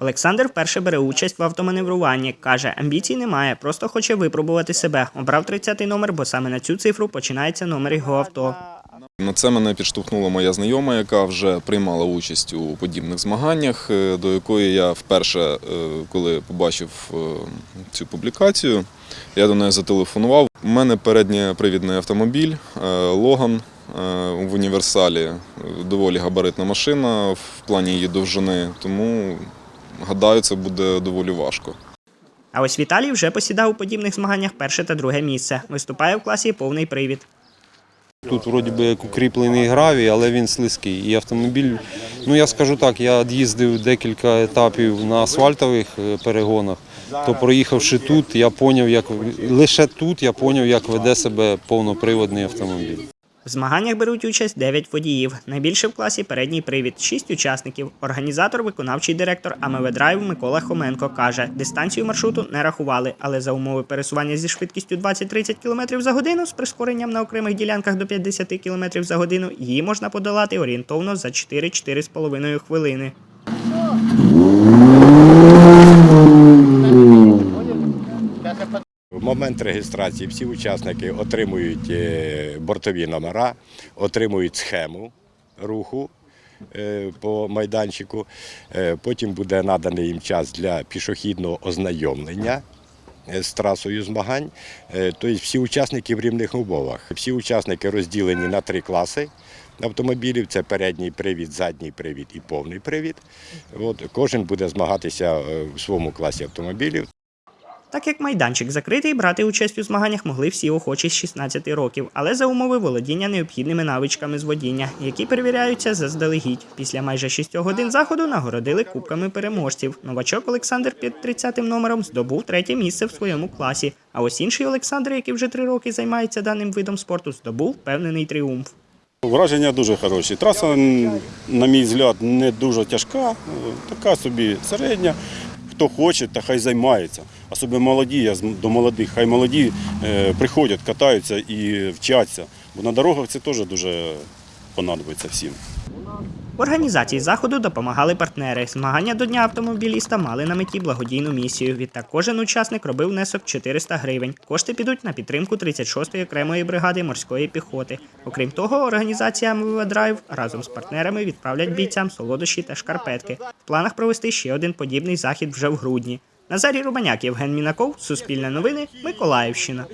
Олександр вперше бере участь в автоманевруванні. Каже, амбіцій немає, просто хоче випробувати себе. Обрав 30-й номер, бо саме на цю цифру починається номер його авто. На це мене підштовхнула моя знайома, яка вже приймала участь у подібних змаганнях, е, до якої я вперше, е, коли побачив е, цю публікацію, я до неї зателефонував. У мене передньопривідний автомобіль Логан в універсалі. Доволі габаритна машина в плані її довжини, тому гадаю, це буде доволі важко. А ось Віталій вже посідав у подібних змаганнях перше та друге місце. Виступає в класі повний привід. Тут вроді би як укріплений гравій, але він слизький. І автомобіль, ну я скажу так, я їздив декілька етапів на асфальтових е, перегонах. То проїхавши тут, я поняв, як лише тут я поняв, як веде себе повноприводний автомобіль. В змаганнях беруть участь 9 водіїв. Найбільше в класі передній привід 6 учасників. Організатор, виконавчий директор АМВ Драйв Микола Хоменко каже, дистанцію маршруту не рахували, але за умови пересування зі швидкістю 20-30 км за годину з прискоренням на окремих ділянках до 50 км за годину її можна подолати орієнтовно за 4-4,5 хвилини. В момент реєстрації всі учасники отримують е, бортові номера, отримують схему руху е, по майданчику. Е, Потім буде наданий їм час для пішохідного ознайомлення з трасою змагань. Тобто всі учасники в рівних умовах. Всі учасники розділені на три класи. Автомобілів це передній привід, задній привід і повний привід. От, кожен буде змагатися в своєму класі автомобілів. Так як майданчик закритий, брати участь у змаганнях могли всі охочі з 16 років, але за умови володіння необхідними навичками з водіння, які перевіряються заздалегідь. Після майже 6 годин заходу нагородили кубками переможців. Новачок Олександр під 30-м номером здобув третє місце в своєму класі. А ось інший Олександр, який вже три роки займається даним видом спорту, здобув впевнений тріумф. Враження дуже хороші. Траса, на мій взгляд, не дуже тяжка, така собі середня. Хто хоче, та хай займається. Особливо молоді, я до молодих, хай молоді е, приходять, катаються і вчаться. Бо на дорогах це теж дуже понадобиться всім. Організації заходу допомагали партнери. Змагання до Дня автомобіліста мали на меті благодійну місію. Відтак кожен учасник робив внесок 400 гривень. Кошти підуть на підтримку 36-ї окремої бригади морської піхоти. Окрім того, організація МВ Драйв разом з партнерами відправлять бійцям солодощі та шкарпетки. В планах провести ще один подібний захід вже в грудні. Назарій Рубаняк, Євген Мінаков, Суспільне новини, Миколаївщина.